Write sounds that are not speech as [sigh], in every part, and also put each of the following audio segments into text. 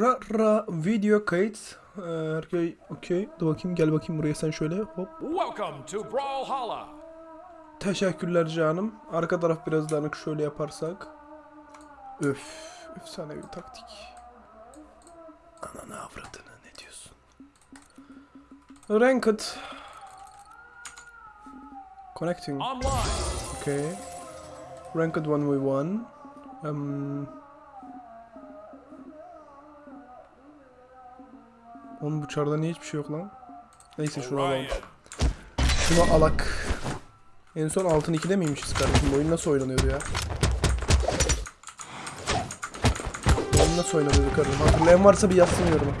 Ra ra video kayıt. Ee, okey. Dur bakayım gel bakayım buraya sen şöyle hop. Welcome to Brawlhalla. Teşekkürler canım. Arka taraf biraz dağınık şöyle yaparsak. Öf. Efsane bir taktik. Ananı avradını ne diyorsun? Ranked. Connecting. Okay. Ranked 1v1. Um, Oğlum bu çarda niye hiçbir şey yok lan? Neyse şunu alalım. Şunu alak. En son altın 2'de miymişiz kardeşim? Oyun nasıl oynanıyordu ya? Oyun nasıl oynanıyordu kardeşim? Hatırlayan varsa bir yazsın yoruma.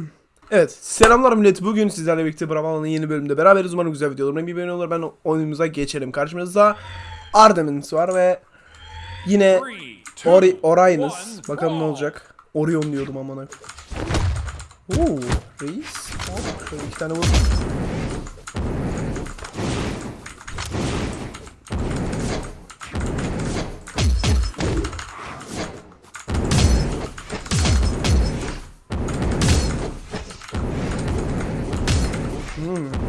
[clears throat] evet. Selamlar millet. Bugün sizlerle birlikte Bravo'nun yeni bölümünde beraberiz. Umarım güzel video olur. Bir beğeni olur. Ben oyunumuza geçelim. Karşımızda Artemis var ve yine Ori Orionus. one, Bakalım ne olacak. Orion diyordum amına. Oo, reis. Hop, şöyle iki tane vur. Hmm.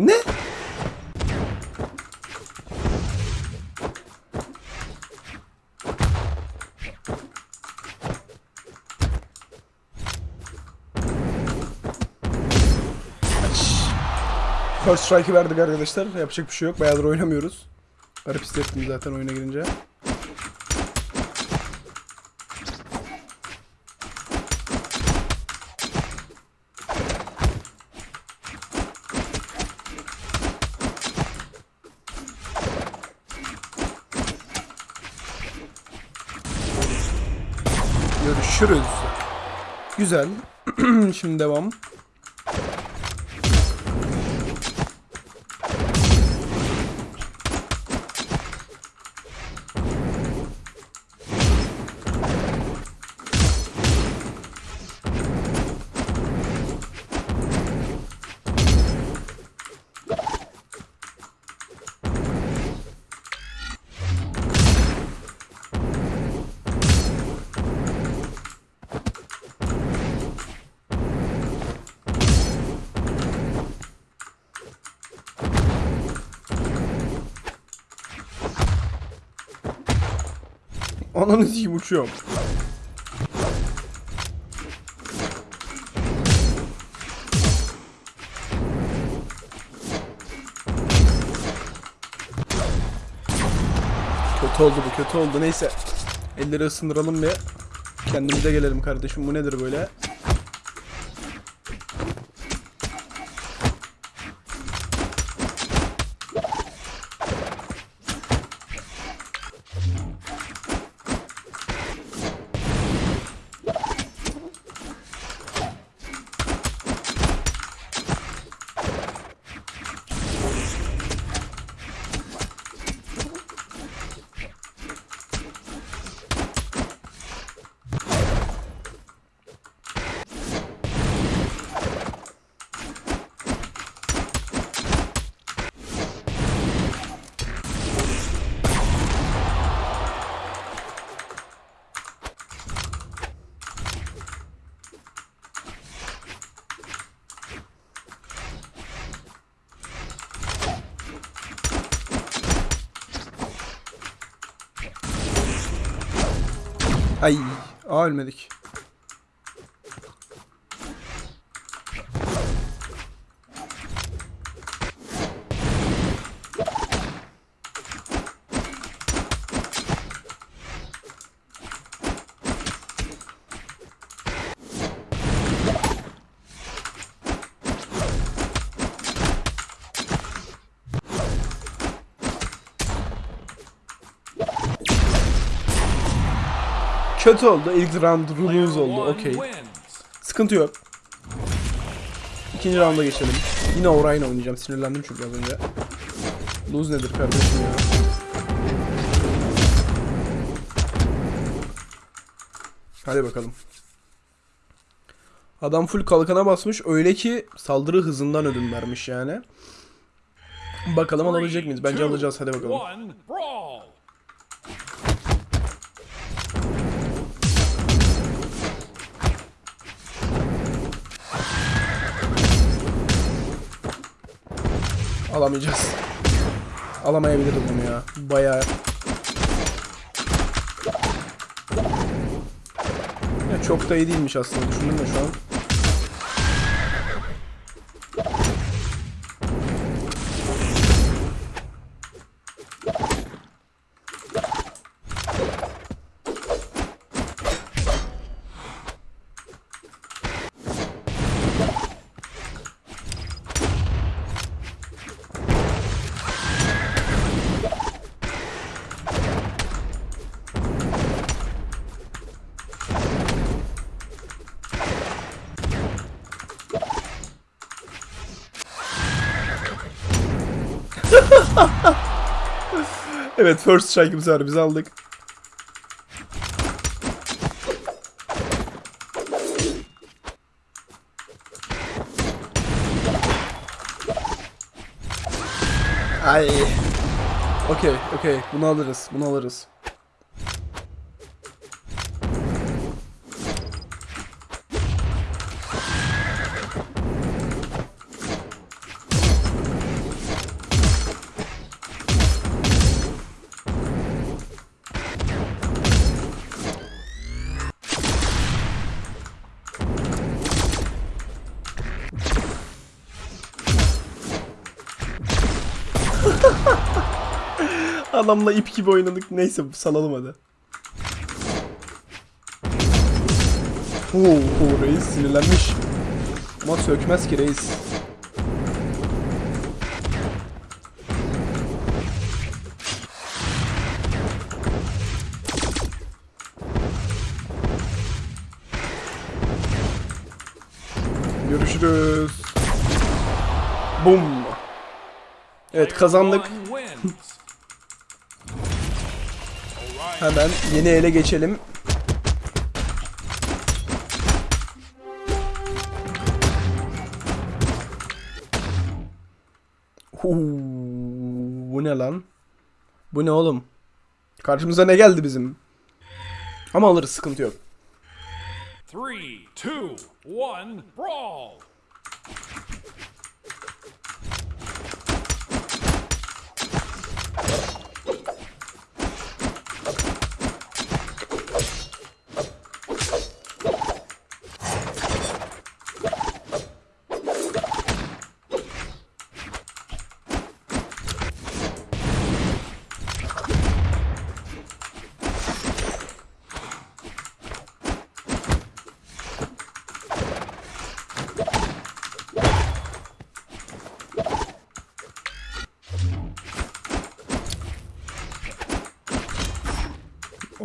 Ne? First strike'ı verdik arkadaşlar. Yapacak bir şey yok. Bayağıdır oynamıyoruz. Garip hissettim zaten oyuna girince. Görüşürüz. Güzel. [clears throat] Şimdi devam. Ananı sikeyim uçuyorum. Kötü oldu bu kötü oldu neyse. Elleri ısındıralım bir. Kendimize gelelim kardeşim bu nedir böyle? Ay, aa ölmedik. Kötü oldu. İlk round lose oldu. Okey. Sıkıntı yok. İkinci rounda geçelim. Yine Orion oynayacağım. Sinirlendim çünkü az önce. Lose nedir kardeşim ya? Hadi bakalım. Adam full kalkana basmış. Öyle ki saldırı hızından ödün vermiş yani. Bakalım alabilecek miyiz? Bence alacağız. Hadi bakalım. Alamayacağız. Alamayabiliriz bunu ya. Bayağı. Ya çok da iyi değilmiş aslında. Düşündüm de şu an. Evet first strike'ımız var. Biz aldık. Ay. Okey, okey. Bunu alırız. Bunu alırız. Adamla ip gibi oynadık. Neyse salalım hadi. Oo, reis sinirlenmiş. Ama sökmez ki reis. Görüşürüz. Bum. Evet kazandık. Hemen yeni ele geçelim. Huu, bu ne lan? Bu ne oğlum? Karşımıza ne geldi bizim? Ama alırız sıkıntı yok. Three, two, one brawl.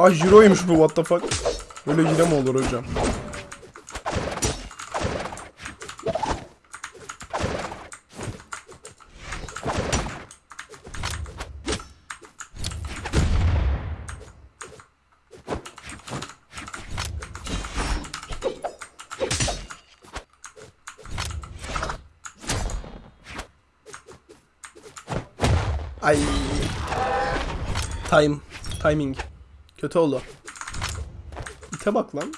Ah Jiro'ymuş bu what the fuck. Böyle yine mi olur hocam? Ay. Time. Timing. Kötü oldu. İte bak lan.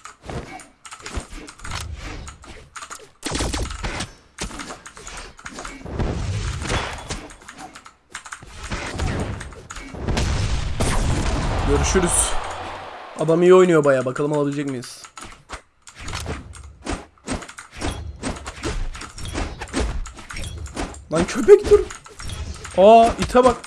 Görüşürüz. Adam iyi oynuyor baya. Bakalım alabilecek miyiz? Lan köpek dur. Aa ite bak.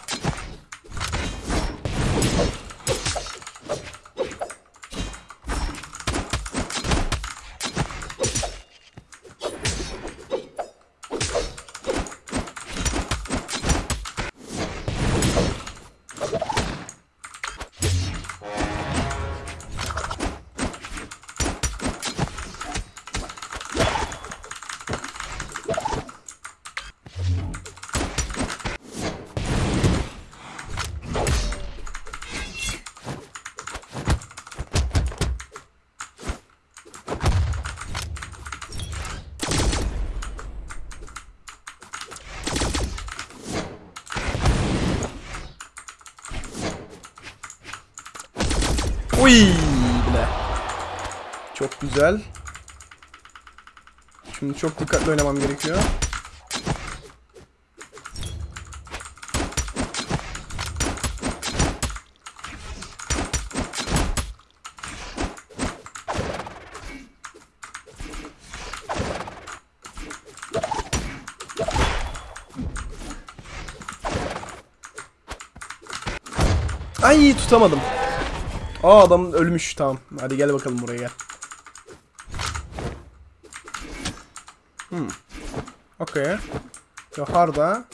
Uy bile. Çok güzel. Şimdi çok dikkatli oynamam gerekiyor. Ay tutamadım. Aa adam ölmüş tamam. Hadi gel bakalım buraya gel. Hmm. Okey. Yukarıda.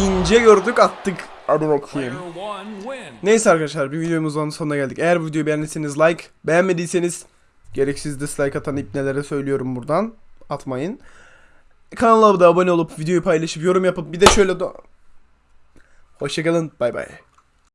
İnce gördük attık. Hadi bakayım. Neyse arkadaşlar bir videomuzun sonuna geldik. Eğer bu videoyu beğendiyseniz like, beğenmediyseniz gereksiz dislike atan ipnelere söylüyorum buradan. Atmayın. Kanala da abone olup videoyu paylaşıp yorum yapıp bir de şöyle de... Hoşçakalın bay bay.